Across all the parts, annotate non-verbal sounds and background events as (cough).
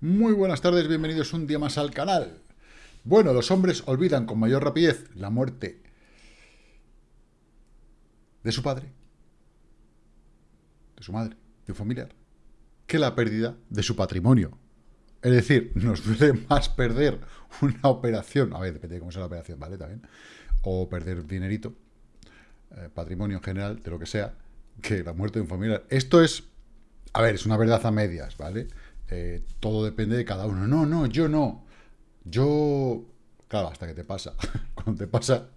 Muy buenas tardes, bienvenidos un día más al canal. Bueno, los hombres olvidan con mayor rapidez la muerte de su padre, de su madre, de un familiar, que la pérdida de su patrimonio. Es decir, nos duele más perder una operación, a ver, depende de cómo sea la operación, ¿vale? También, o perder dinerito, eh, patrimonio en general, de lo que sea, que la muerte de un familiar. Esto es, a ver, es una verdad a medias, ¿vale? Eh, todo depende de cada uno. No, no, yo no. Yo, claro, hasta que te pasa. (laughs) Cuando te pasa,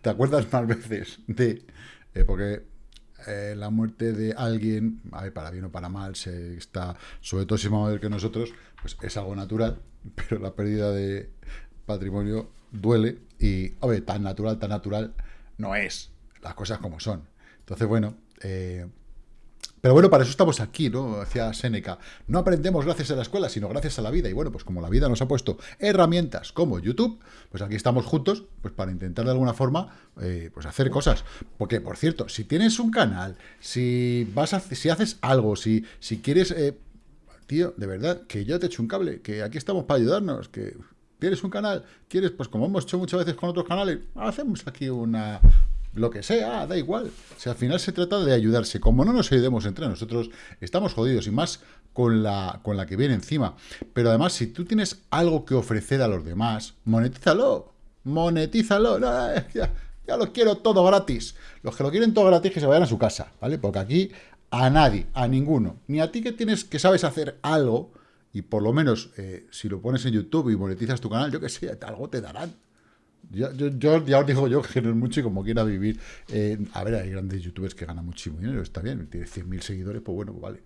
te acuerdas más veces de... Eh, porque eh, la muerte de alguien, para bien o para mal, se está, sobre todo si es más mayor que nosotros, pues es algo natural, (laughs) pero la pérdida de patrimonio duele y, a ver, tan natural, tan natural no es, las cosas como son. Entonces, bueno, eh, pero bueno, para eso estamos aquí, ¿no? Hacia Seneca. No aprendemos gracias a la escuela, sino gracias a la vida. Y bueno, pues como la vida nos ha puesto herramientas como YouTube, pues aquí estamos juntos, pues para intentar de alguna forma, eh, pues hacer cosas. Porque, por cierto, si tienes un canal, si vas a, si haces algo, si, si quieres, eh, tío, de verdad, que yo te echo un cable, que aquí estamos para ayudarnos, que tienes un canal, quieres, pues como hemos hecho muchas veces con otros canales, hacemos aquí una, lo que sea, da igual. Si al final se trata de ayudarse. Como no nos ayudemos entre nosotros, estamos jodidos y más con la, con la que viene encima. Pero además, si tú tienes algo que ofrecer a los demás, monetízalo. Monetízalo. ya, ya lo quiero todo gratis. Los que lo quieren todo gratis que se vayan a su casa, ¿vale? Porque aquí a nadie, a ninguno, ni a ti que tienes que sabes hacer algo, y por lo menos eh, si lo pones en YouTube y monetizas tu canal, yo que sé, algo te darán. Yo, ya os digo yo que es mucho y como quiera vivir. Eh, a ver, hay grandes youtubers que ganan muchísimo dinero, está bien, tiene 100.000 seguidores, pues bueno, pues vale.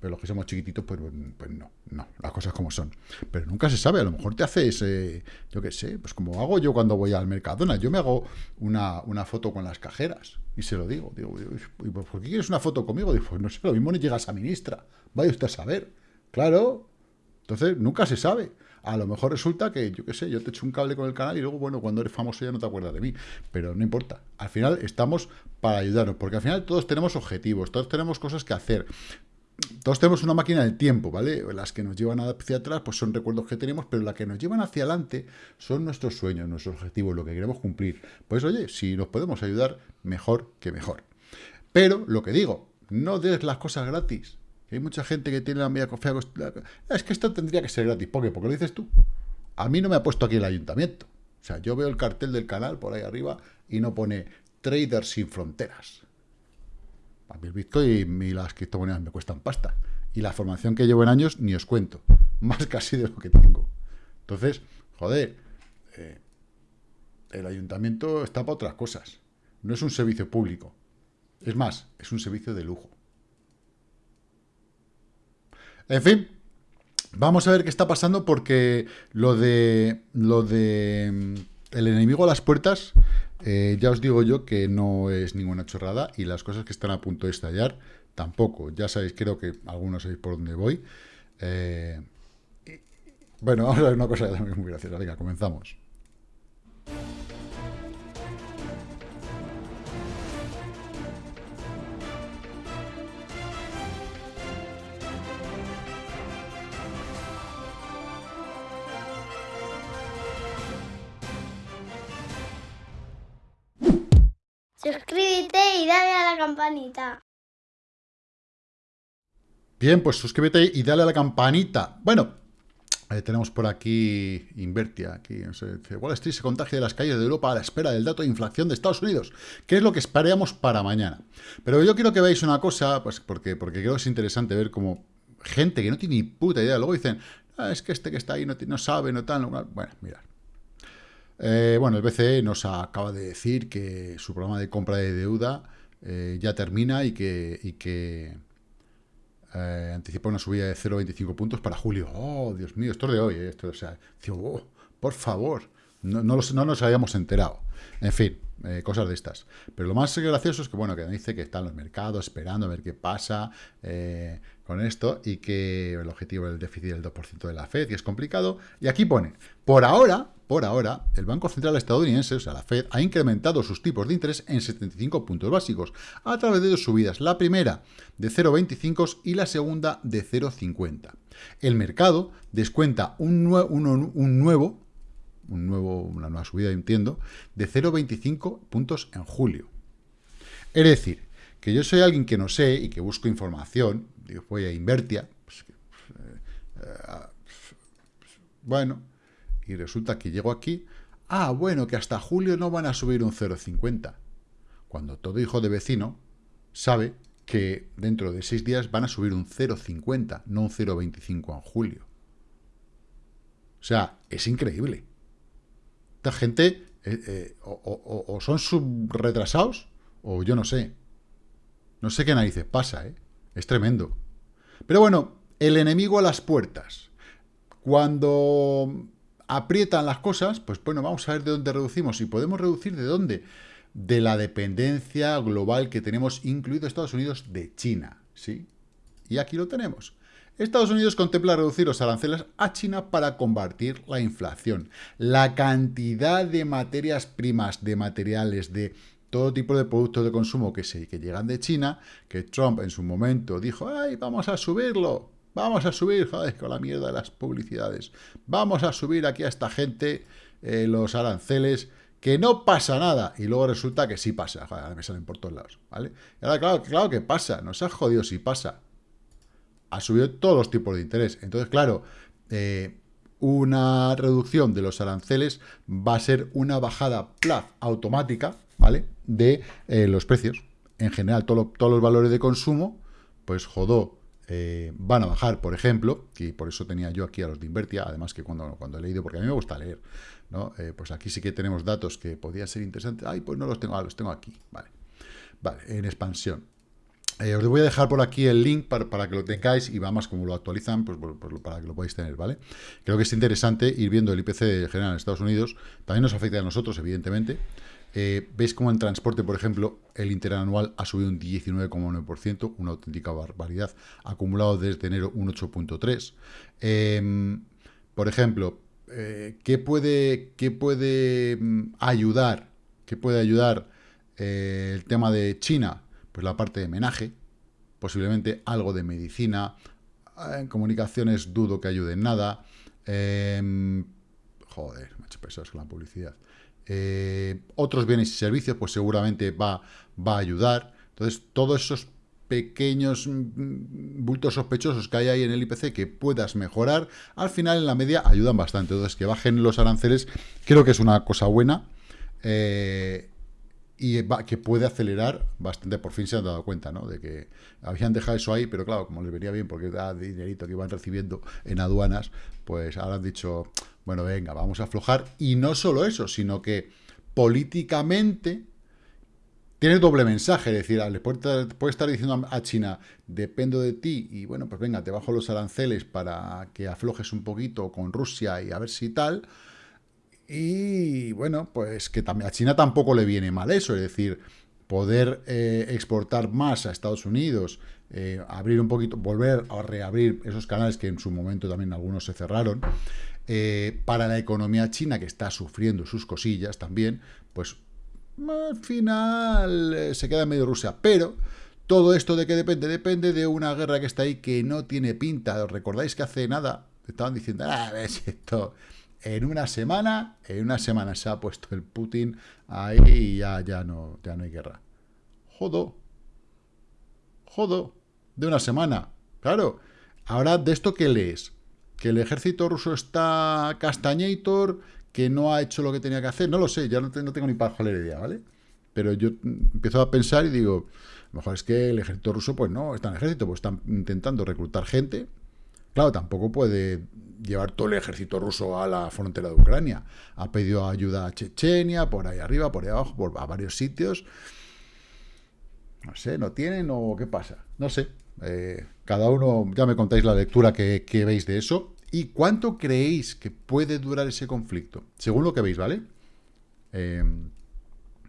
Pero los que somos chiquititos, pues, pues no, no, las cosas como son. Pero nunca se sabe, a lo mejor te haces, eh, yo qué sé, pues como hago yo cuando voy al Mercadona, yo me hago una, una foto con las cajeras y se lo digo. Digo, ¿por qué quieres una foto conmigo? Digo, pues no sé, lo mismo no llegas a ministra, vaya usted a saber. Claro, entonces nunca se sabe. A lo mejor resulta que, yo qué sé, yo te echo un cable con el canal y luego, bueno, cuando eres famoso ya no te acuerdas de mí. Pero no importa. Al final estamos para ayudarnos, porque al final todos tenemos objetivos, todos tenemos cosas que hacer. Todos tenemos una máquina del tiempo, ¿vale? Las que nos llevan hacia atrás, pues son recuerdos que tenemos, pero las que nos llevan hacia adelante son nuestros sueños, nuestros objetivos, lo que queremos cumplir. Pues oye, si nos podemos ayudar, mejor que mejor. Pero, lo que digo, no des las cosas gratis. Hay mucha gente que tiene la media confianza. Es que esto tendría que ser gratis. ¿Por qué? Porque lo dices tú. A mí no me ha puesto aquí el ayuntamiento. O sea, yo veo el cartel del canal por ahí arriba y no pone Traders sin fronteras. A mí el Bitcoin y las criptomonedas me cuestan pasta. Y la formación que llevo en años ni os cuento. (laughs) Más casi de lo que tengo. Entonces, joder, eh, el ayuntamiento está para otras cosas. No es un servicio público. Es más, es un servicio de lujo. En fin, vamos a ver qué está pasando porque lo de lo de mm, el enemigo a las puertas, eh, ya os digo yo que no es ninguna chorrada y las cosas que están a punto de estallar tampoco. Ya sabéis, creo que algunos sabéis por dónde voy. Eh, bueno, (laughs) vamos a ver una cosa muy graciosa. Venga, comenzamos. Suscríbete y dale a la campanita. Bien, pues suscríbete y dale a la campanita. Bueno, eh, tenemos por aquí Invertia, aquí, no sé, Wall Street se contagia de las calles de Europa a la espera del dato de inflación de Estados Unidos, ¿Qué es lo que esperamos para mañana. Pero yo quiero que veáis una cosa, pues porque, porque creo que es interesante ver cómo gente que no tiene ni puta idea, luego dicen, ah, es que este que está ahí no, no sabe, no tal, bueno, mirad. Eh, bueno, el BCE nos acaba de decir que su programa de compra de deuda eh, ya termina y que, y eh, anticipa una subida de 0,25 puntos para julio. ¡Oh, Dios mío! Esto es de hoy, esto, o sea, oh, por favor, no, no, nos habíamos enterado. En fin, cosas de estas. Pero lo más gracioso es que, bueno, que dice que están los mercados esperando a ver qué pasa con esto y que el objetivo del déficit del 2% de la FED, y es complicado. Y aquí pone, por ahora, por ahora, el Banco Central estadounidense, o sea, la Fed, ha incrementado sus tipos de interés en 75 puntos básicos a través de dos subidas. La primera de 0,25 y la segunda de 0,50. El mercado descuenta un, un nuevo, un nuevo, una nueva subida, entiendo, de 0,25 puntos en julio. Es decir, que yo soy alguien que no sé y que busco información, digo, voy a Invertia, pues, eh, eh, bueno, y resulta que llego aquí, ah, bueno, que hasta julio no van a subir un 0,50. Cuando todo hijo de vecino sabe que dentro de seis días van a subir un 0,50, no un 0,25 en julio. O sea, es increíble. Esta gente eh, o, o, son subretrasados o yo no sé. No sé qué narices pasa, ¿eh? Es tremendo. Pero bueno, el enemigo a las puertas. Cuando aprietan las cosas, pues bueno, vamos a ver de dónde reducimos. Y podemos reducir de dónde. De la dependencia global que tenemos, incluido Estados Unidos, de China. ¿Sí? Y aquí lo tenemos. Estados Unidos contempla reducir los aranceles a China para combatir la inflación. La cantidad de materias primas, de materiales, de todo tipo de productos de consumo que, se, que llegan de China, que Trump en su momento dijo, ¡ay, vamos a subirlo! Vamos a subir, joder, con la mierda de las publicidades. Vamos a subir aquí a esta gente eh, los aranceles, que no pasa nada. Y luego resulta que sí pasa. Me salen por todos lados, ¿vale? Y ahora, claro, claro que pasa. Nos ha jodido si pasa. Ha subido todos los tipos de interés. Entonces, claro, eh, una reducción de los aranceles va a ser una bajada plaz automática, ¿vale? De eh, los precios. En general, todos los valores de consumo, pues jodó, eh, van a bajar, por ejemplo, y por eso tenía yo aquí a los de Invertia, además que cuando, cuando he leído, porque a mí me gusta leer, ¿no? Eh, pues aquí sí que tenemos datos que podían ser interesantes. Ay, pues no los tengo, ah, los tengo aquí, vale. Vale, en expansión. Os voy a dejar por aquí el link para, que lo tengáis y vamos, como lo actualizan, pues, para que lo podáis tener, ¿vale? Creo que es interesante ir viendo el IPC general en Estados Unidos. También nos afecta a nosotros, evidentemente. Eh, Veis cómo en transporte, por ejemplo, el interanual ha subido un 19,9%, una auténtica barbaridad. Acumulado desde enero un 8,3%. Em, por ejemplo, eh, ¿qué, puede, ¿qué puede mm, ayudar? ¿Qué puede ayudar el tema de China? pues la parte de menaje, posiblemente algo de medicina, en comunicaciones dudo que ayude en nada, em, joder, me hecho pesados con la publicidad, eh, otros bienes y servicios, pues seguramente va, va a ayudar, entonces todos esos pequeños mm, bultos sospechosos que hay ahí en el IPC que puedas mejorar, al final en la media ayudan bastante. Entonces, que bajen los aranceles creo que es una cosa buena. Eh, y que puede acelerar bastante, por fin se han dado cuenta, ¿no? De que habían dejado eso ahí, pero claro, como les venía bien porque da dinerito que iban recibiendo en aduanas, pues ahora han dicho, bueno, venga, vamos a aflojar. Y no solo eso, sino que políticamente tiene doble mensaje, es decir, le puede, estar diciendo a China, dependo de ti, y bueno, pues venga, te bajo los aranceles para que aflojes un poquito con Rusia y a ver si tal, y bueno, pues que también a China tampoco le viene mal eso, es decir, poder eh, exportar más a Estados Unidos, eh, abrir un poquito, volver a reabrir esos canales que en su momento también algunos se cerraron, eh, para la economía china que está sufriendo sus cosillas también, pues al final se queda en medio Rusia, pero todo esto de qué depende, depende de una guerra que está ahí que no tiene pinta, ¿os recordáis que hace nada estaban diciendo, ah, ves esto en una semana, en una semana se ha puesto el Putin ahí y ya, ya, no, ya no hay guerra. Jodo. Jodo. De una semana. Claro. Ahora, ¿de esto qué lees? Que el ejército ruso está castañator, que no ha hecho lo que tenía que hacer. No lo sé, ya no, tengo ni para la idea, ¿vale? Pero yo empiezo a pensar y digo, mejor es que el ejército ruso, pues no, está en ejército, pues están intentando reclutar gente. Claro, tampoco puede llevar todo el ejército ruso a la frontera de Ucrania. Ha pedido ayuda a Chechenia, por ahí arriba, por ahí abajo, por, a varios sitios. No sé, ¿no tienen o qué pasa? No sé. Eh, cada uno, ya me contáis la lectura que, veis de eso. ¿Y cuánto creéis que puede durar ese conflicto? Según lo que veis, ¿vale? Eh,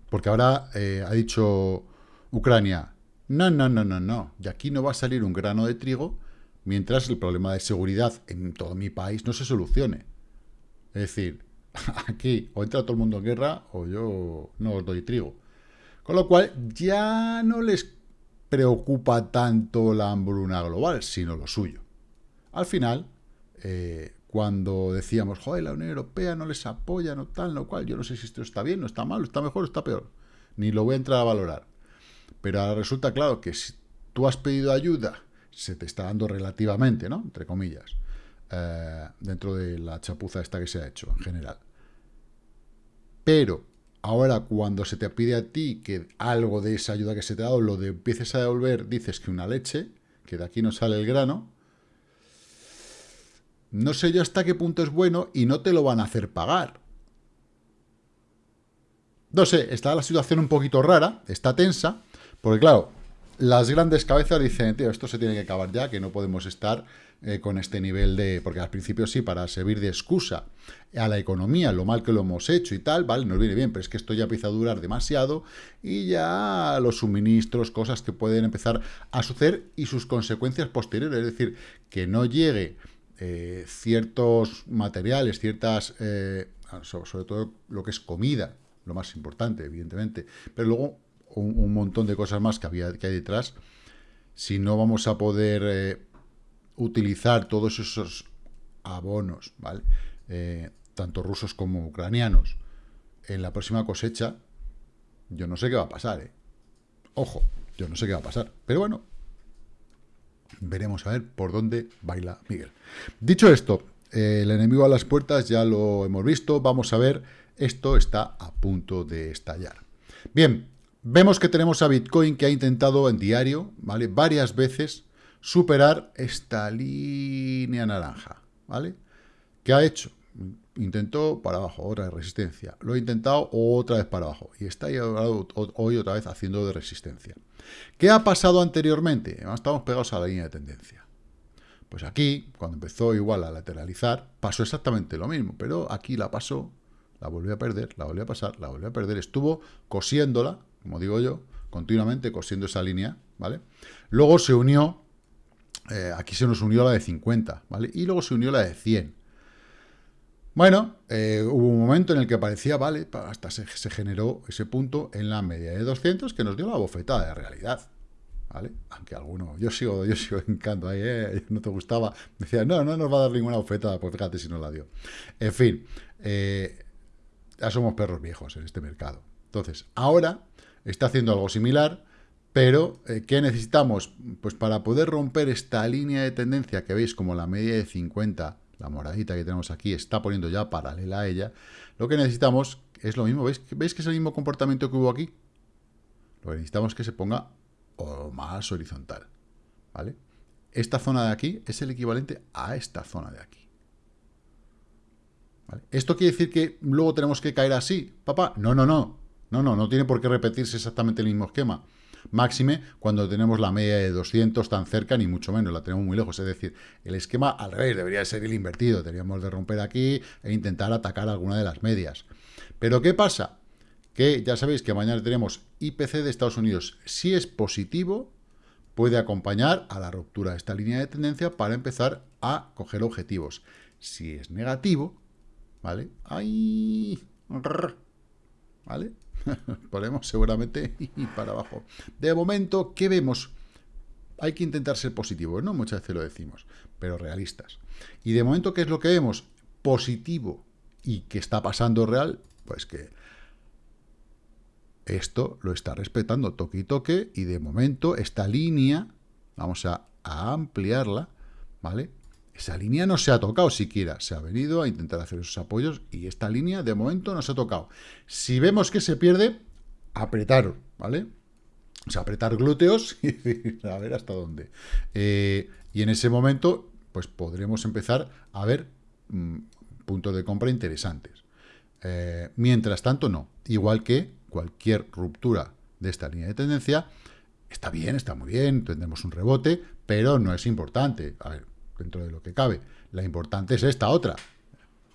porque ahora eh, ha dicho Ucrania, no, no, no, no, no, de aquí no va a salir un grano de trigo mientras el problema de seguridad en todo mi país no se solucione. Es decir, (laughs) aquí o entra todo el mundo en guerra o yo no os doy trigo. Con lo cual ya no les preocupa tanto la hambruna global, sino lo suyo. Al final, eh, cuando decíamos, joder, la Unión Europea no les apoya, no tal, no cual, yo no sé si esto está bien, no está mal, está mejor, está peor. Ni lo voy a entrar a valorar. Pero ahora resulta claro que si tú has pedido ayuda, se te está dando relativamente, ¿no? Entre comillas, eh, dentro de la chapuza esta que se ha hecho en general. Pero ahora cuando se te pide a ti que algo de esa ayuda que se te ha dado lo de empieces a devolver, dices que una leche, que de aquí no sale el grano, no sé yo hasta qué punto es bueno y no te lo van a hacer pagar. No sé, está la situación un poquito rara, está tensa, porque claro, las grandes cabezas dicen, tío, esto se tiene que acabar ya, que no podemos estar eh, con este nivel de... Porque al principio sí, para servir de excusa a la economía, lo mal que lo hemos hecho y tal, vale, nos viene bien, pero es que esto ya empieza a durar demasiado y ya los suministros, cosas que pueden empezar a suceder y sus consecuencias posteriores, es decir, que no llegue eh, ciertos materiales, ciertas, eh, sobre, todo lo que es comida, lo más importante, evidentemente, pero luego un, montón de cosas más que, había, que hay detrás, si no vamos a poder eh, utilizar todos esos abonos, ¿vale? tanto rusos como ucranianos, en la próxima cosecha, yo no sé qué va a pasar, ¿eh? Ojo, yo no sé qué va a pasar. Pero bueno, veremos a ver por dónde baila Miguel. Dicho esto, el enemigo a las puertas ya lo hemos visto, vamos a ver, esto está a punto de estallar. Bien, vemos que tenemos a Bitcoin que ha intentado en diario, ¿vale? Varias veces superar esta línea naranja, ¿vale? ¿Qué ha hecho? Intentó para abajo, otra resistencia. Lo ha intentado otra vez para abajo. Y está hoy otra vez haciendo de resistencia. ¿Qué ha pasado anteriormente? Estamos pegados a la línea de tendencia. Pues aquí, cuando empezó igual a lateralizar, pasó exactamente lo mismo. Pero aquí la pasó, la volvió a perder, la volvió a pasar, la volvió a perder. Estuvo cosiéndola, como digo yo, continuamente cosiendo esa línea, ¿vale? Luego se unió, eh, aquí se nos unió la de 50, ¿vale? Y luego se unió la de 100. Bueno, eh, hubo un momento en el que parecía, vale, hasta se, generó ese punto en la media de 200 que nos dio la bofetada de realidad. ¿Vale? Aunque alguno, yo sigo, yo sigo encanto ahí, ¿eh? no te gustaba, decía, no, no nos va a dar ninguna bofetada, pues fíjate si nos la dio. En fin, eh, ya somos perros viejos en este mercado. Entonces, ahora está haciendo algo similar, pero eh, ¿qué necesitamos? Pues para poder romper esta línea de tendencia que veis como la media de 50 la moradita que tenemos aquí está poniendo ya paralela a ella, lo que necesitamos es lo mismo, ¿veis, ¿veis que es el mismo comportamiento que hubo aquí? Lo que necesitamos es que se ponga más horizontal, ¿vale? Esta zona de aquí es el equivalente a esta zona de aquí. ¿Esto quiere decir que luego tenemos que caer así, papá? No, no, no. No, no, no tiene por qué repetirse exactamente el mismo esquema. Máxime cuando tenemos la media de 200 tan cerca, ni mucho menos, la tenemos muy lejos. Es decir, el esquema al revés debería ser el invertido. Teníamos de romper aquí e intentar atacar alguna de las medias. Pero ¿qué pasa? Que ya sabéis que mañana tenemos IPC de Estados Unidos. Si es positivo, puede acompañar a la ruptura de esta línea de tendencia para empezar a coger objetivos. Si es negativo, ¿vale? ¡Ay! ¿Vale? (laughs) Ponemos seguramente y para abajo. De momento, ¿qué vemos? Hay que intentar ser positivos, ¿no? Muchas veces lo decimos, pero realistas. Y de momento, ¿qué es lo que vemos? Positivo y que está pasando real, pues que esto lo está respetando toque y toque y de momento esta línea, vamos a, a ampliarla, ¿vale? Esa línea no se ha tocado siquiera, se ha venido a intentar hacer esos apoyos y esta línea de momento no se ha tocado. Si vemos que se pierde, apretar, ¿vale? O sea, apretar glúteos (laughs) y a ver hasta dónde. Eh, y en ese momento, pues podremos empezar a ver mm, puntos de compra interesantes. Eh, mientras tanto, no. Igual que cualquier ruptura de esta línea de tendencia, está bien, está muy bien, tendremos un rebote, pero no es importante. A ver, dentro de lo que cabe. La importante es esta otra,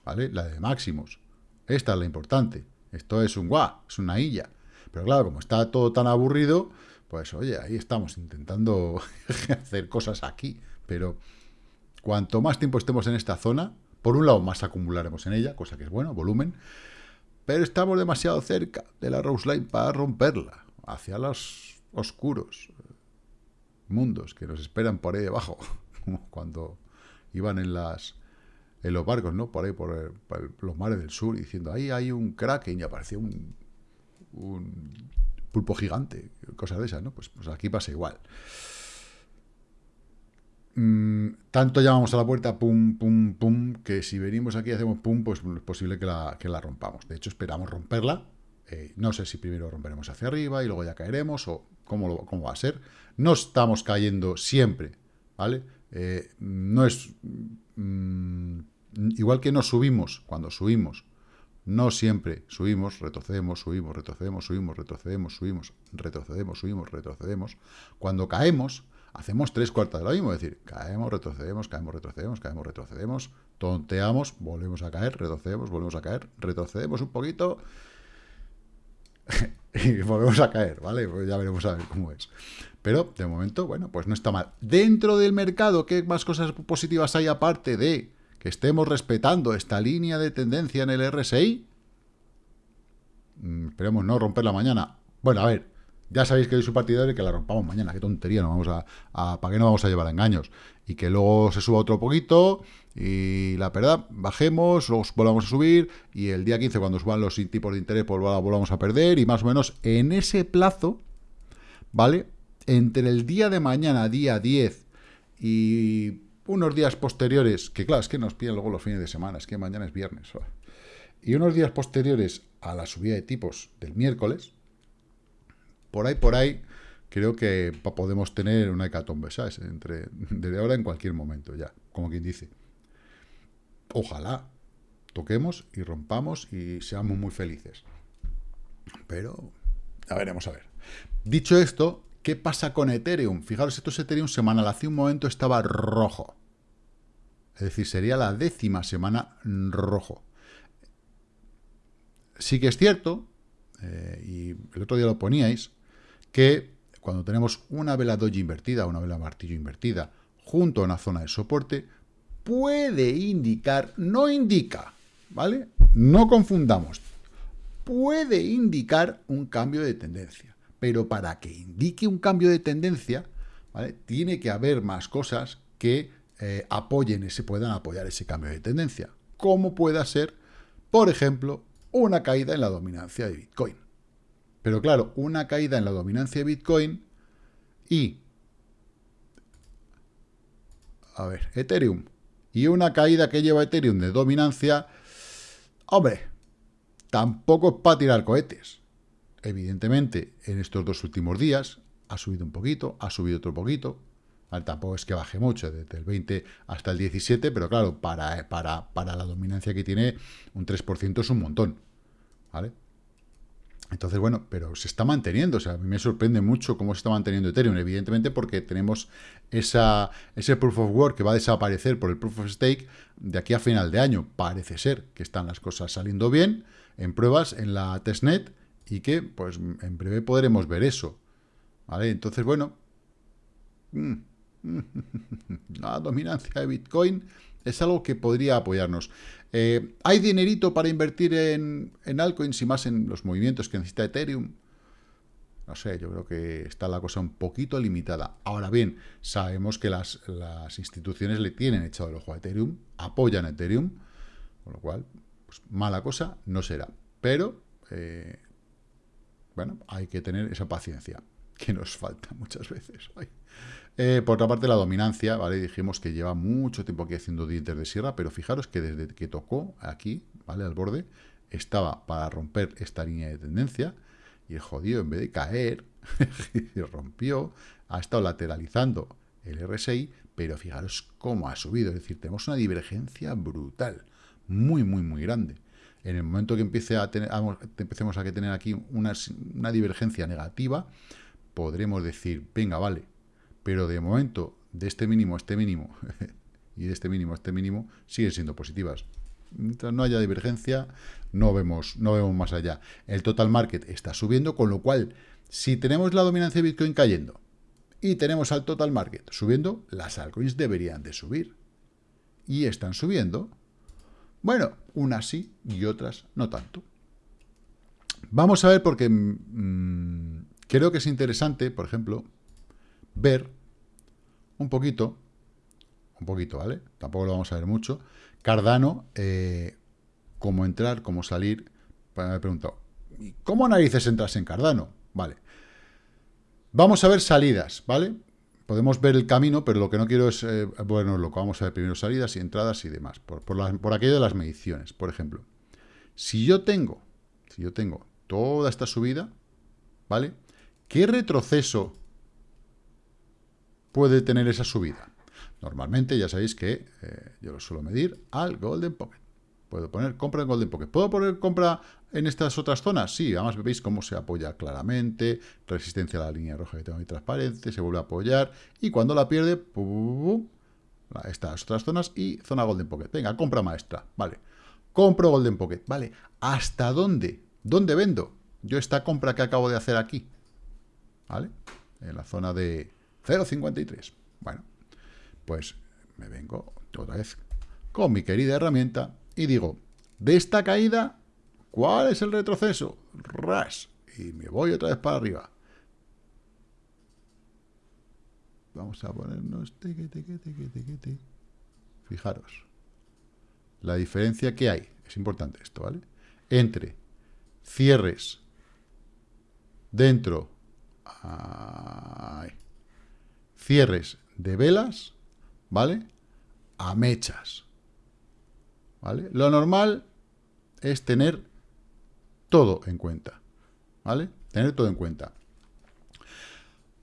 ¿vale? La de máximos. Esta es la importante. Esto es un guau, es una illa. Pero claro, como está todo tan aburrido, pues oye, ahí estamos intentando (laughs) hacer cosas aquí. Pero cuanto más tiempo estemos en esta zona, Por un lado, más acumularemos en ella, cosa que es bueno, volumen, pero estamos demasiado cerca de la Rose Line para romperla, hacia los oscuros mundos que nos esperan por ahí debajo, cuando iban en las en los barcos, ¿no? Por ahí, por, los mares del sur, diciendo, ahí hay un kraken y apareció un, un pulpo gigante, cosas de esas, ¿no? Pues, pues aquí pasa igual. Mm, tanto llamamos a la puerta, pum, pum, pum, que si venimos aquí y hacemos pum, pues es posible que la, que la rompamos. De hecho, esperamos romperla. Eh, no sé si primero romperemos hacia arriba y luego ya caeremos o cómo, cómo va a ser. No estamos cayendo siempre, ¿vale? Eh, no es... Mm, igual que no subimos, cuando subimos, no siempre subimos, retrocedemos, subimos, retrocedemos, subimos, retrocedemos, subimos, retrocedemos, subimos, retrocedemos. Cuando caemos, hacemos tres cuartas de lo mismo, es decir, caemos, retrocedemos, caemos, retrocedemos, caemos, retrocedemos, tonteamos, volvemos a caer, retrocedemos, volvemos a caer, retrocedemos un poquito y (laughs) volvemos a caer, ¿vale? Pues ya veremos a ver cómo es. Pero, de momento, bueno, pues no está mal. Dentro del mercado, ¿qué más cosas positivas hay aparte de que estemos respetando esta línea de tendencia en el RSI? Mm, esperemos no romperla mañana. Bueno, a ver, ya sabéis que soy su partidario y que la rompamos mañana. Qué tontería, no vamos a, ¿para qué no vamos a llevar engaños? Y que luego se suba otro poquito y la verdad, bajemos, los volvamos a subir y el día 15 cuando suban los tipos de interés pues volvamos a perder y más o menos en ese plazo, ¿vale? Entre el día de mañana, día 10 y unos días posteriores, que claro, es que nos piden luego los fines de semana, es que mañana es viernes, y unos días posteriores a la subida de tipos del miércoles, por ahí, por ahí, creo que podemos tener una hecatombe, ¿sabes? Entre, desde ahora en cualquier momento ya, como quien dice. Ojalá toquemos y rompamos y seamos muy felices. Pero, ya veremos a ver. Dicho esto, ¿qué pasa con Ethereum? Fijaros, esto es Ethereum semanal. Hace un momento estaba rojo. Es decir, sería la décima semana rojo. Sí que es cierto, eh, y el otro día lo poníais, que cuando tenemos una vela doji invertida, una vela martillo invertida, junto a una zona de soporte, puede indicar, no indica, ¿vale? No confundamos, puede indicar un cambio de tendencia. Pero para que indique un cambio de tendencia, ¿vale? Tiene que haber más cosas que eh, apoyen ese, puedan apoyar ese cambio de tendencia. Como pueda ser, por ejemplo, una caída en la dominancia de Bitcoin. Pero claro, una caída en la dominancia de Bitcoin y... A ver, Ethereum. Y una caída que lleva Ethereum de dominancia... Hombre, tampoco es para tirar cohetes. Evidentemente, en estos dos últimos días ha subido un poquito, ha subido otro poquito. tampoco es que baje mucho, desde el 20 hasta el 17, pero claro, para, para, para la dominancia que tiene, un 3% es un montón. ¿Vale? Entonces, bueno, pero se está manteniendo. O sea, a mí me sorprende mucho cómo se está manteniendo Ethereum. Evidentemente porque tenemos esa, ese Proof of Work que va a desaparecer por el Proof of Stake de aquí a final de año. Parece ser que están las cosas saliendo bien en pruebas en la testnet y que, pues, en breve podremos ver eso. ¿Vale? Entonces, bueno, mm, (laughs) la dominancia de Bitcoin es algo que podría apoyarnos. Eh, ¿Hay dinerito para invertir en, en altcoins y más en los movimientos que necesita Ethereum? No sé, yo creo que está la cosa un poquito limitada. Ahora bien, sabemos que las, instituciones le tienen echado el ojo a Ethereum, apoyan a Ethereum, con lo cual, pues, mala cosa no será. Pero, eh, bueno, hay que tener esa paciencia, que nos falta muchas veces. Eh, por otra parte, la dominancia, ¿vale? Dijimos que lleva mucho tiempo aquí haciendo dientes de sierra, pero fijaros que desde que tocó aquí, ¿vale? Al borde, estaba para romper esta línea de tendencia, y el jodido, en vez de caer, (laughs) rompió, ha estado lateralizando el RSI, pero fijaros cómo ha subido, es decir, tenemos una divergencia brutal, muy, muy, muy grande. En el momento que empiece a tener, empecemos a tener aquí una, una divergencia negativa, podremos decir, venga, vale, pero de momento, de este mínimo a este mínimo, (laughs) y de este mínimo a este mínimo, siguen siendo positivas. Mientras no haya divergencia, no vemos, no vemos más allá. El total market está subiendo, con lo cual, si tenemos la dominancia de Bitcoin cayendo y tenemos al total market subiendo, las altcoins deberían de subir. Y están subiendo, Bueno, unas sí y otras no tanto. Vamos a ver porque mm, creo que es interesante, por ejemplo, ver un poquito, un poquito, ¿vale? Tampoco lo vamos a ver mucho. Cardano, eh, cómo entrar, cómo salir. Me he preguntado, ¿cómo narices entras en Cardano? Vale. Vamos a ver salidas, ¿vale? Podemos ver el camino, pero lo que no quiero es, eh, bueno, lo que vamos a ver primero salidas y entradas y demás, por, por aquello de las mediciones, por ejemplo. Si yo tengo, si yo tengo toda esta subida, ¿vale? ¿Qué retroceso puede tener esa subida? Normalmente ya sabéis que eh, yo lo suelo medir al Golden Pocket. Puedo poner compra en Golden Pocket. ¿Puedo poner compra en estas otras zonas? Sí, además veis cómo se apoya claramente, resistencia a la línea roja que tengo ahí transparente, se vuelve a apoyar, y cuando la pierde, estas otras zonas y zona Golden Pocket. Venga, compra maestra, vale. Compro Golden Pocket, vale. ¿Hasta dónde? ¿Dónde vendo? Yo esta compra que acabo de hacer aquí, ¿vale? En la zona de 0.53. Bueno, pues me vengo otra vez con mi querida herramienta y digo, de esta caída, ¿cuál es el retroceso? Ras. Y me voy otra vez para arriba. Vamos a ponernos... Fijaros. La diferencia que hay, es importante esto, ¿vale? Entre cierres dentro... cierres de velas, ¿vale? A mechas. Lo normal es tener todo en cuenta, ¿vale? Tener todo en cuenta.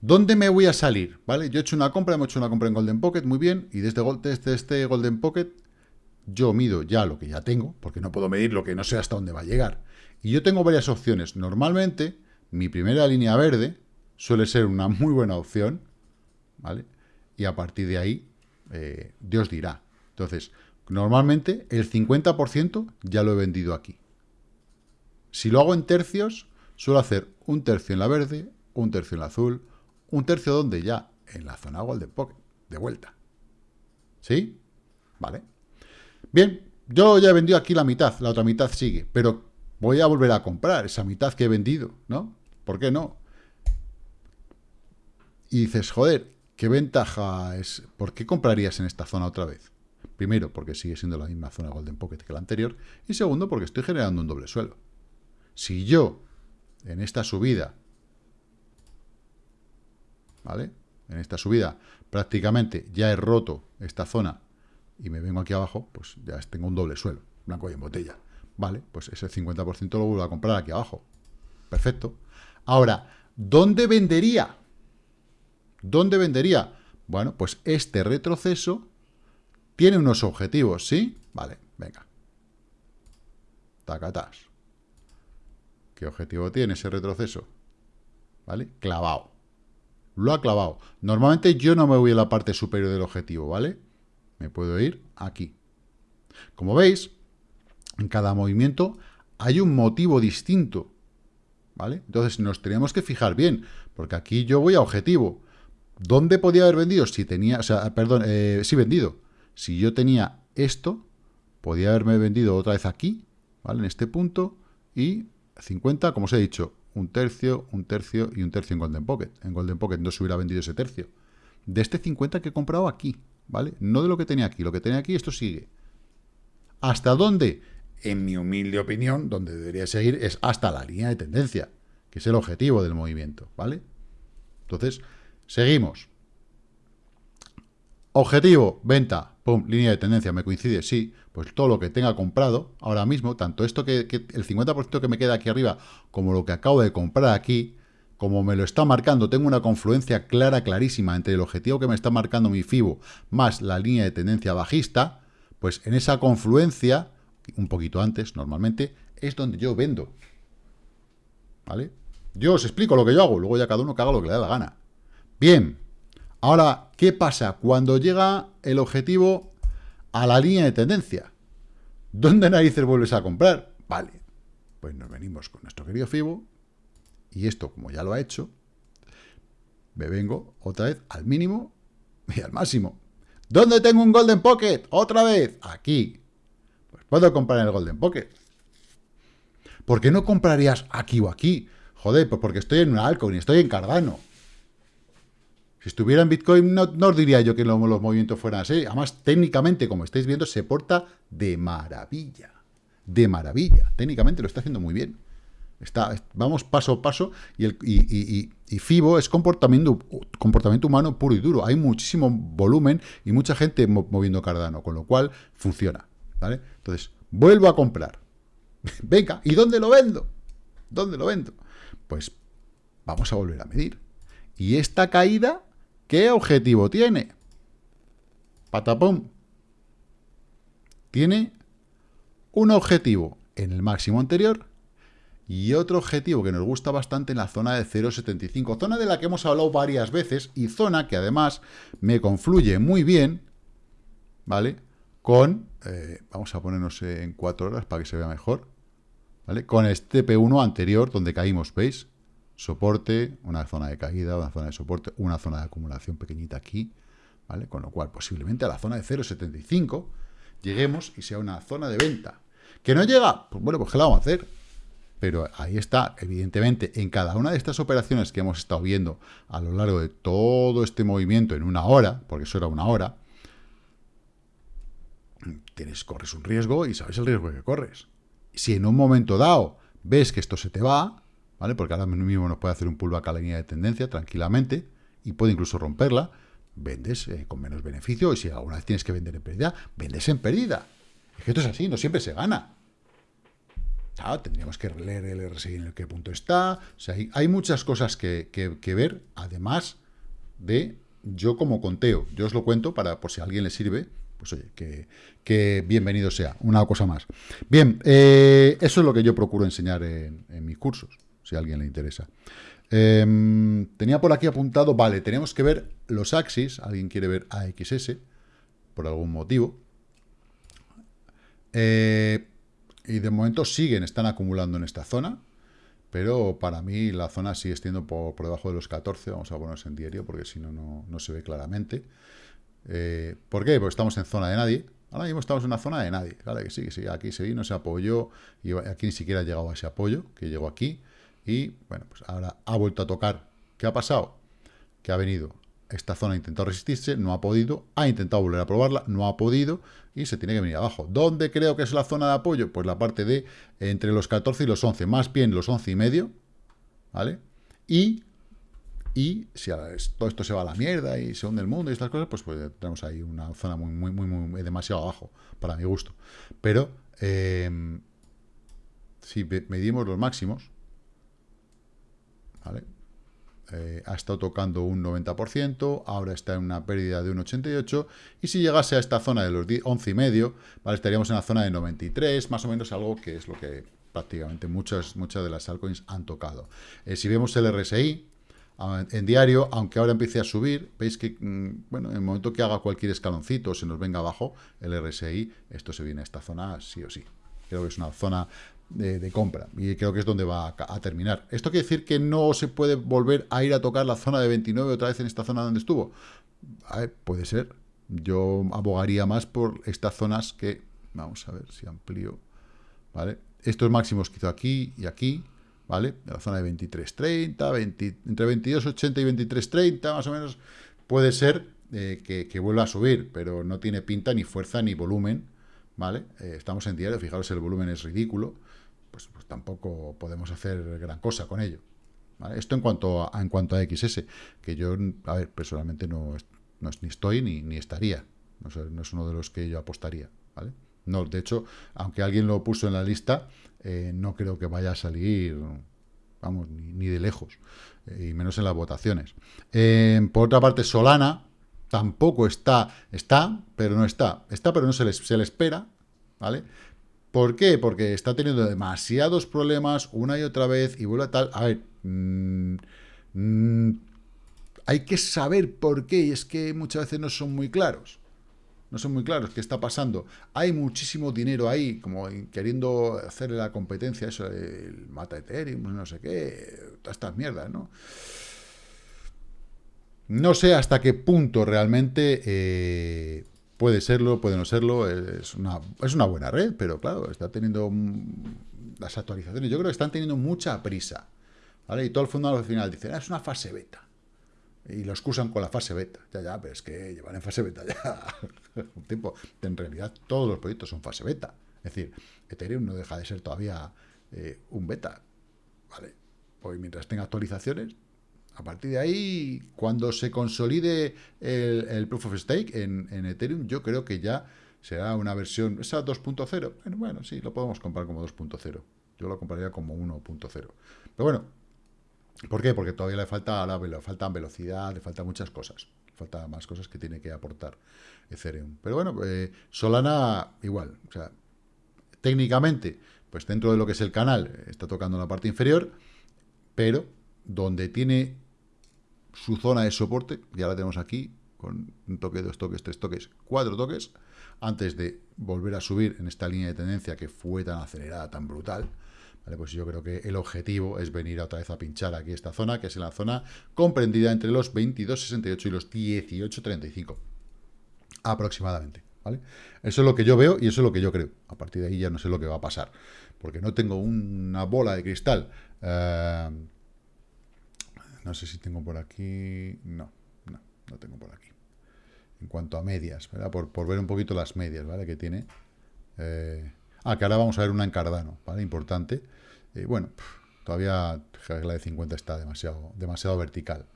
¿Dónde me voy a salir? ¿Vale? Yo he hecho una compra, hemos hecho una compra en Golden Pocket, muy bien, y desde, desde este Golden Pocket yo mido ya lo que ya tengo, porque no puedo medir lo que no sé hasta dónde va a llegar. Y yo tengo varias opciones. Normalmente, mi primera línea verde suele ser una muy buena opción, ¿vale? Y a partir de ahí, eh, Dios dirá. Entonces, Normalmente el 50% ya lo he vendido aquí. Si lo hago en tercios, suelo hacer un tercio en la verde, un tercio en la azul, un tercio donde ya, en la zona Golden Pocket, de vuelta. ¿Sí? Vale. Bien, yo ya he vendido aquí la mitad, la otra mitad sigue, pero voy a volver a comprar esa mitad que he vendido, ¿no? ¿Por qué no? Y dices, joder, ¿qué ventaja es? ¿Por qué comprarías en esta zona otra vez? Primero, porque sigue siendo la misma zona Golden Pocket que la anterior. Y segundo, porque estoy generando un doble suelo. Si yo, en esta subida, ¿vale? En esta subida, prácticamente ya he roto esta zona y me vengo aquí abajo, pues ya tengo un doble suelo, blanco y en botella. Vale, pues ese 50% lo vuelvo a comprar aquí abajo. Perfecto. Ahora, ¿dónde vendería? ¿Dónde vendería? Bueno, pues este retroceso tiene unos objetivos, ¿sí? Vale, venga. Tacatás. ¿Qué objetivo tiene ese retroceso? ¿Vale? Clavado. Lo ha clavado. Normalmente yo no me voy a la parte superior del objetivo, ¿vale? Me puedo ir aquí. Como veis, en cada movimiento hay un motivo distinto, ¿vale? Entonces nos tenemos que fijar bien, porque aquí yo voy a objetivo. ¿Dónde podía haber vendido? Si tenía, o sea, perdón, eh, sí vendido. Si yo tenía esto, podía haberme vendido otra vez aquí, ¿vale? En este punto, y 50, como os he dicho, un tercio, un tercio y un tercio en Golden Pocket. En Golden Pocket no se hubiera vendido ese tercio. De este 50 que he comprado aquí, ¿vale? No de lo que tenía aquí. Lo que tenía aquí, esto sigue. ¿Hasta dónde? En mi humilde opinión, donde debería seguir es hasta la línea de tendencia, que es el objetivo del movimiento, ¿vale? Entonces, seguimos. Objetivo, venta, pum, línea de tendencia, me coincide, sí, pues todo lo que tenga comprado ahora mismo, tanto esto que, el 50% que me queda aquí arriba, como lo que acabo de comprar aquí, como me lo está marcando, tengo una confluencia clara, clarísima entre el objetivo que me está marcando mi FIBO más la línea de tendencia bajista, pues en esa confluencia, un poquito antes normalmente, es donde yo vendo. ¿Vale? Yo os explico lo que yo hago, luego ya cada uno que haga lo que le da la gana. Bien, Ahora, ¿qué pasa cuando llega el objetivo a la línea de tendencia? ¿Dónde narices vuelves a comprar? Vale, pues nos venimos con nuestro querido FIBO y esto, como ya lo ha hecho, me vengo otra vez al mínimo y al máximo. ¿Dónde tengo un Golden Pocket? Otra vez, aquí. Pues ¿Puedo comprar el Golden Pocket? ¿Por qué no comprarías aquí o aquí? Joder, pues porque estoy en una altcoin, estoy en Cardano. Si estuviera en Bitcoin, no, os diría yo que los, movimientos fueran así. Además, técnicamente, como estáis viendo, se porta de maravilla. De maravilla. Técnicamente lo está haciendo muy bien. Está, vamos paso a paso y, el, y, FIBO es comportamiento, comportamiento humano puro y duro. Hay muchísimo volumen y mucha gente moviendo Cardano, con lo cual funciona. ¿vale? Entonces, vuelvo a comprar. (laughs) Venga, ¿y dónde lo vendo? ¿Dónde lo vendo? Pues vamos a volver a medir. Y esta caída, ¿qué objetivo tiene? Patapum. Tiene un objetivo en el máximo anterior y otro objetivo que nos gusta bastante en la zona de 0.75, zona de la que hemos hablado varias veces y zona que además me confluye muy bien, ¿vale? Con, eh, vamos a ponernos en 4 horas para que se vea mejor, ¿vale? Con este P1 anterior donde caímos, ¿veis? Soporte, una zona de caída, una zona de soporte, una zona de acumulación pequeñita aquí, ¿vale? Con lo cual posiblemente a la zona de 0.75 lleguemos y sea una zona de venta. ¿Que no llega? Pues bueno, pues ¿qué la vamos a hacer? Pero ahí está, evidentemente, en cada una de estas operaciones que hemos estado viendo a lo largo de todo este movimiento en una hora, porque eso era una hora, tienes, corres un riesgo y sabes el riesgo que corres. Si en un momento dado ves que esto se te va, ¿vale? Porque ahora mismo nos puede hacer un pullback a la línea de tendencia tranquilamente y puede incluso romperla, vendes eh, con menos beneficio y si alguna vez tienes que vender en pérdida, vendes en pérdida. Es que esto es así, no siempre se gana. tendríamos que leer el RSI en el qué punto está. O sea, hay, muchas cosas que, ver, además de yo como conteo. Yo os lo cuento para por si a alguien le sirve, pues oye, que, bienvenido sea. Una cosa más. Bien, eh, eso es lo que yo procuro enseñar en, en mis cursos, si a alguien le interesa. Em, tenía por aquí apuntado, vale, tenemos que ver los axis, alguien quiere ver AXS, por algún motivo. Eh, y de momento siguen, están acumulando en esta zona, pero para mí la zona sigue estando por, debajo de los 14, vamos a ponernos en diario, porque si no, no se ve claramente. Eh, ¿Por qué? Porque estamos en zona de nadie, ahora mismo estamos en una zona de nadie, que sí, que sí, aquí se vino, se apoyó, y aquí ni siquiera ha llegado a ese apoyo, que llegó aquí, y bueno, pues ahora ha vuelto a tocar. ¿Qué ha pasado? Que ha venido esta zona, ha intentado resistirse, no ha podido, ha intentado volver a probarla, no ha podido y se tiene que venir abajo. ¿Dónde creo que es la zona de apoyo? Pues la parte de entre los 14 y los 11, más bien los 11 y medio, ¿vale? Y, y si todo esto se va a la mierda y se hunde el mundo y estas cosas, pues, pues tenemos ahí una zona muy, muy, muy, muy demasiado abajo, para mi gusto. Pero eh, si medimos los máximos, eh, ha estado tocando un 90%, ahora está en una pérdida de un 88%, y si llegase a esta zona de los 11 y medio, ¿vale? estaríamos en la zona de 93, más o menos algo que es lo que prácticamente muchas, muchas de las altcoins han tocado. Eh, si vemos el RSI, en diario, aunque ahora empiece a subir, veis que, mm, bueno, en el momento que haga cualquier escaloncito, se nos venga abajo el RSI, esto se viene a esta zona sí o sí. Creo que es una zona de, compra. Y creo que es donde va a, terminar. ¿Esto quiere decir que no se puede volver a ir a tocar la zona de 29 otra vez en esta zona donde estuvo? puede ser. Yo abogaría más por estas zonas que... Vamos a ver si amplío. ¿Vale? Estos máximos que hizo aquí y aquí, ¿vale? la zona de 23.30, 20, entre 22.80 y 23.30, más o menos, puede ser eh, que, vuelva a subir, pero no tiene pinta, ni fuerza, ni volumen, ¿vale? Eh, estamos en diario, fijaros, el volumen es ridículo, pues, pues, tampoco podemos hacer gran cosa con ello. Esto en cuanto a, en cuanto a XS, que yo, a ver, personalmente no, no ni estoy ni, ni estaría. No, es uno de los que yo apostaría. ¿vale? No, de hecho, aunque alguien lo puso en la lista, eh, no creo que vaya a salir, vamos, ni, de lejos, eh, y menos en las votaciones. Eh, por otra parte, Solana tampoco está, está, pero no está. Está, pero no se le, se le espera, ¿vale? ¿Por qué? Porque está teniendo demasiados problemas una y otra vez y vuelve a tal... A ver, mm, mm, hay que saber por qué y es que muchas veces no son muy claros. No son muy claros qué está pasando. Hay muchísimo dinero ahí, como queriendo hacerle la competencia, eso, el mata Ethereum, no sé qué, todas estas mierdas, ¿no? No sé hasta qué punto realmente eh, puede serlo, puede no serlo, es una, es una buena red, pero claro, está teniendo las actualizaciones. Yo creo que están teniendo mucha prisa. ¿vale? Y todo el fondo al final dice, ah, es una fase beta. Y lo excusan con la fase beta. Ya, ya, pero es que llevan en fase beta ya (laughs) un tiempo. En realidad, todos los proyectos son fase beta. Es decir, Ethereum no deja de ser todavía eh, un beta. ¿Vale? Pues mientras tenga actualizaciones, a partir de ahí, cuando se consolide el, Proof of Stake en, Ethereum, yo creo que ya será una versión, esa 2.0. Bueno, bueno, sí, lo podemos comprar como 2.0. Yo lo compraría como 1.0. Pero bueno, ¿por qué? Porque todavía le falta, le falta velocidad, le falta muchas cosas. Le falta más cosas que tiene que aportar Ethereum. Pero bueno, eh, Solana igual. O sea, técnicamente, pues dentro de lo que es el canal, está tocando la parte inferior, pero donde tiene su zona de soporte, ya la tenemos aquí, con un toque, dos toques, tres toques, cuatro toques, antes de volver a subir en esta línea de tendencia que fue tan acelerada, tan brutal, ¿vale? pues yo creo que el objetivo es venir otra vez a pinchar aquí esta zona, que es en la zona comprendida entre los 22.68 y los 18.35, aproximadamente. ¿vale? Eso es lo que yo veo y eso es lo que yo creo. A partir de ahí ya no sé lo que va a pasar, porque no tengo una bola de cristal eh, no sé si tengo por aquí... No, no, no tengo por aquí. En cuanto a medias, ¿verdad? Por, ver un poquito las medias, ¿vale? Que tiene. Eh, ah, que ahora vamos a ver una en Cardano, ¿vale? Importante. Eh, bueno, todavía la de 50 está demasiado, demasiado vertical.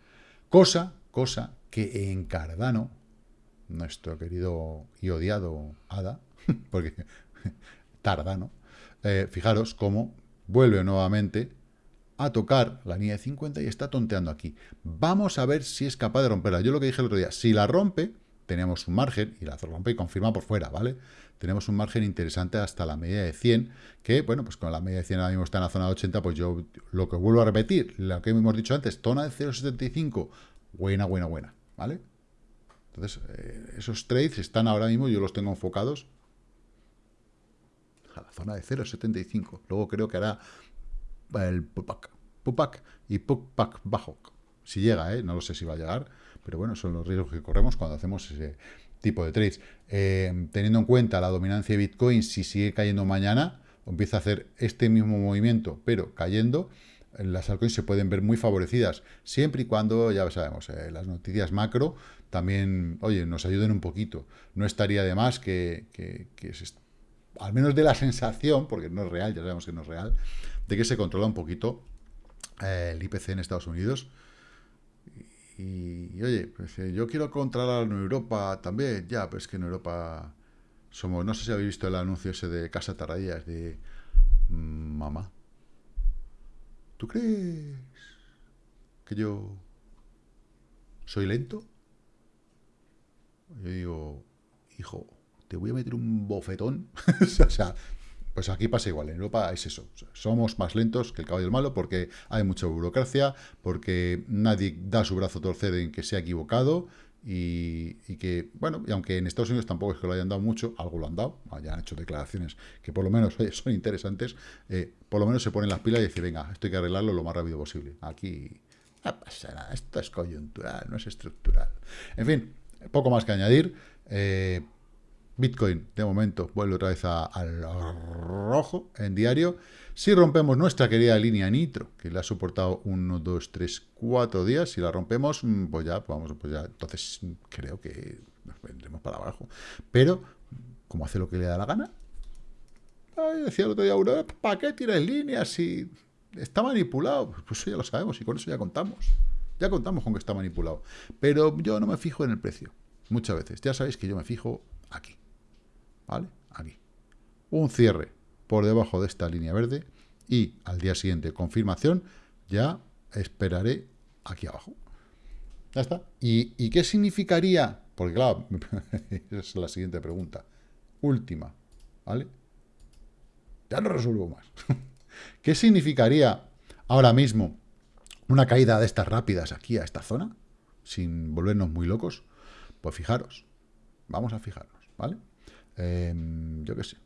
Cosa, cosa que en Cardano, nuestro querido y odiado Ada, (laughs) porque (laughs) Tardano, eh, fijaros cómo vuelve nuevamente a tocar la línea de 50 y está tonteando aquí. Vamos a ver si es capaz de romperla. Yo lo que dije el otro día, si la rompe, tenemos un margen, y la rompe y confirma por fuera, ¿vale? Tenemos un margen interesante hasta la media de 100, que, bueno, pues con la media de 100 ahora mismo está en la zona de 80, pues yo lo que vuelvo a repetir, lo que hemos dicho antes, zona de 0,75, buena, buena, buena, ¿vale? Entonces, eh, esos trades están ahora mismo, yo los tengo enfocados a la zona de 0,75. Luego creo que hará el Pupac, Pupac y Pupac bajo. Si llega, ¿eh? no lo sé si va a llegar, pero bueno, son los riesgos que corremos cuando hacemos ese tipo de trades. Eh, teniendo en cuenta la dominancia de Bitcoin, si sigue cayendo mañana, empieza a hacer este mismo movimiento, pero cayendo, las altcoins se pueden ver muy favorecidas, siempre y cuando, ya sabemos, eh, las noticias macro también, oye, nos ayuden un poquito. No estaría de más que al menos de la sensación, porque no es real, ya sabemos que no es real, de que se controla un poquito eh, el IPC en Estados Unidos. Y, oye, pues, eh, yo quiero controlar en Europa también, ya, pues que en Europa somos, no sé si habéis visto el anuncio ese de Casa Tarradillas de mm, mamá. ¿Tú crees que yo soy lento? Yo digo, hijo, te voy a meter un bofetón. (laughs) o sea, pues aquí pasa igual, en Europa es eso, somos más lentos que el caballo malo porque hay mucha burocracia, porque nadie da su brazo a torcer en que se ha equivocado y, que, bueno, y aunque en Estados Unidos tampoco es que lo hayan dado mucho, algo lo han dado, ya han hecho declaraciones que por lo menos son interesantes, eh, por lo menos se ponen las pilas y dicen, venga, esto hay que arreglarlo lo más rápido posible. Aquí no pasa nada, esto es coyuntural, no es estructural. En fin, poco más que añadir. Eh, Bitcoin, de momento, vuelve otra vez al rojo en diario. Si rompemos nuestra querida línea Nitro, que la ha soportado 1, 2, 3, 4 días, si la rompemos, mm, pues ya, pues vamos, pues ya, entonces creo que nos vendremos para abajo. Pero, como hace lo que le da la gana, decía el otro día uno, ¿para qué tienes líneas si está manipulado? Pues eso ya lo sabemos y con eso ya contamos. Ya contamos con que está manipulado. Pero yo no me fijo en el precio, muchas veces. Ya sabéis que yo me fijo aquí. ¿Vale? Aquí. Un cierre por debajo de esta línea verde y al día siguiente confirmación, ya esperaré aquí abajo. Ya está. ¿Y, qué significaría? Porque claro, (laughs) es la siguiente pregunta. Última, ¿vale? Ya no resuelvo más. (laughs) ¿Qué significaría ahora mismo una caída de estas rápidas aquí a esta zona? Sin volvernos muy locos. Pues fijaros, vamos a fijarnos, ¿vale? Em, yo qué sé,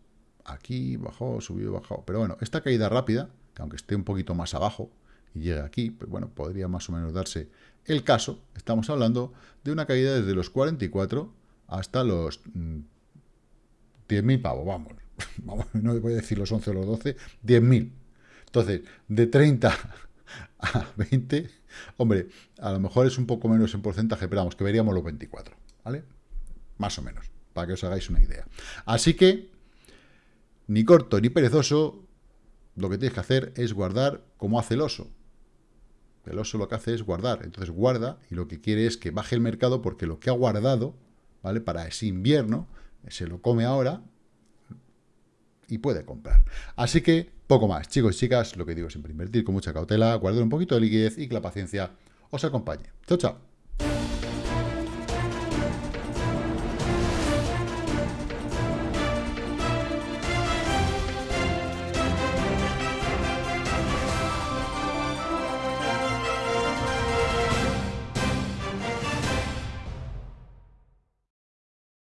aquí bajó, subió, bajó. Pero bueno, esta caída rápida, que aunque esté un poquito más abajo y llegue aquí, pues bueno, podría más o menos darse el caso. Estamos hablando de una caída desde los 44 hasta los 10.000 mm, pavos, vamos. (laughs) vamos. No voy a decir los 11 o los 12, 10.000. Entonces, de 30 (laughs) a 20, hombre, a lo mejor es un poco menos en porcentaje, pero vamos, que veríamos los 24, ¿vale? Más o menos, para que os hagáis una idea. Así que, ni corto ni perezoso, lo que tienes que hacer es guardar como hace el oso. El oso lo que hace es guardar. Entonces guarda y lo que quiere es que baje el mercado porque lo que ha guardado, ¿vale? Para ese invierno, se lo come ahora y puede comprar. Así que poco más. Chicos y chicas, lo que digo siempre, invertir con mucha cautela, guardar un poquito de liquidez y que la paciencia os acompañe. Chao, chao.